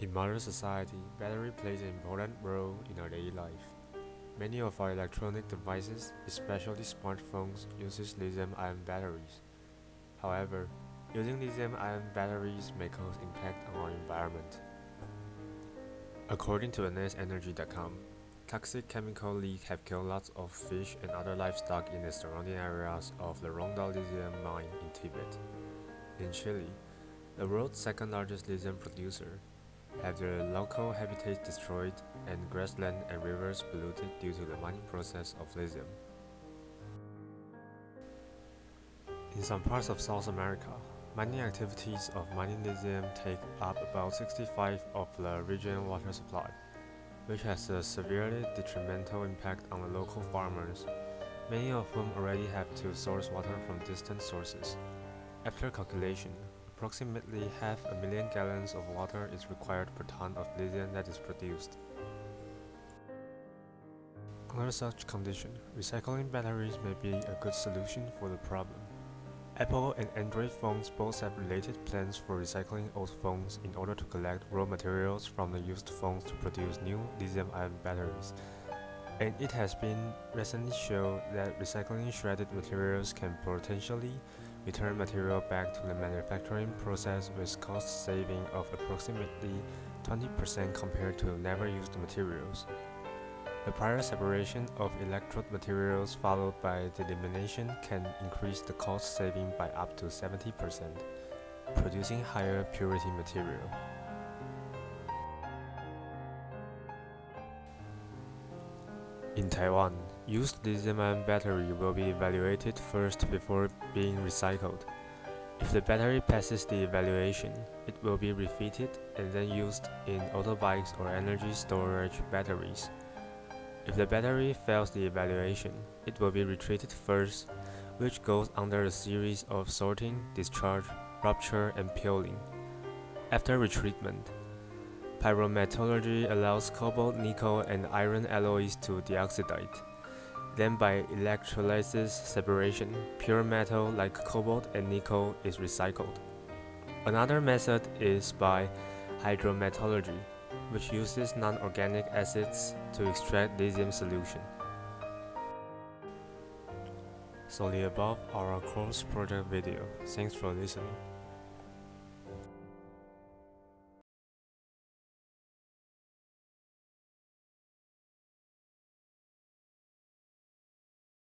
In modern society, battery plays an important role in our daily life. Many of our electronic devices, especially smartphones, uses lithium-ion batteries. However, using lithium-ion batteries may cause impact on our environment. According to NSEnergy.com, toxic chemical leaks have killed lots of fish and other livestock in the surrounding areas of the Rongda lithium mine in Tibet. In Chile, the world's second largest lithium producer, have their local habitats destroyed and grassland and rivers polluted due to the mining process of lithium. In some parts of South America, mining activities of mining lithium take up about 65 of the region's water supply, which has a severely detrimental impact on the local farmers, many of whom already have to source water from distant sources. After calculation, Approximately half a million gallons of water is required per ton of lithium that is produced. Under such condition, recycling batteries may be a good solution for the problem. Apple and Android phones both have related plans for recycling old phones in order to collect raw materials from the used phones to produce new lithium-ion batteries. And it has been recently shown that recycling shredded materials can potentially return material back to the manufacturing process with cost saving of approximately 20% compared to never used materials. The prior separation of electrode materials followed by the elimination can increase the cost saving by up to 70%, producing higher purity material. In Taiwan, used lithium-ion battery will be evaluated first before being recycled. If the battery passes the evaluation, it will be refitted and then used in autobikes or energy storage batteries. If the battery fails the evaluation, it will be retreated first, which goes under a series of sorting, discharge, rupture, and peeling. After retreatment, Pyrometallurgy allows cobalt, nickel, and iron alloys to deoxidate. Then by electrolysis separation, pure metal like cobalt and nickel is recycled. Another method is by hydrometallurgy, which uses non-organic acids to extract lithium solution. So the above are our course project video. Thanks for listening.